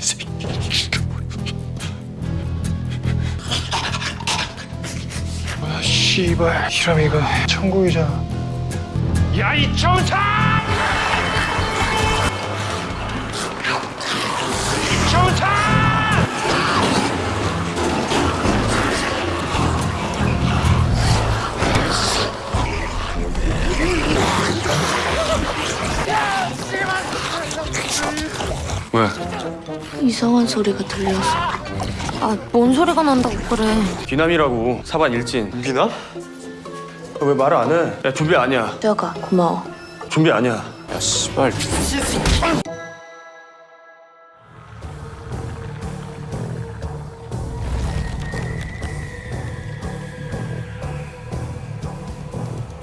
새끼. 뭐야, 씨발. 히라미가 천국이잖아. 야, 이 정상! 정상! 왜? 이상한 소리가 들려서. 아, 뭔 소리가 난다고 그래. 귀남이라고 사반 일진 기나? 왜 말을 안 해? 야 좀비 아니야 뼈가 고마워. 좀비 아니야 야 씨발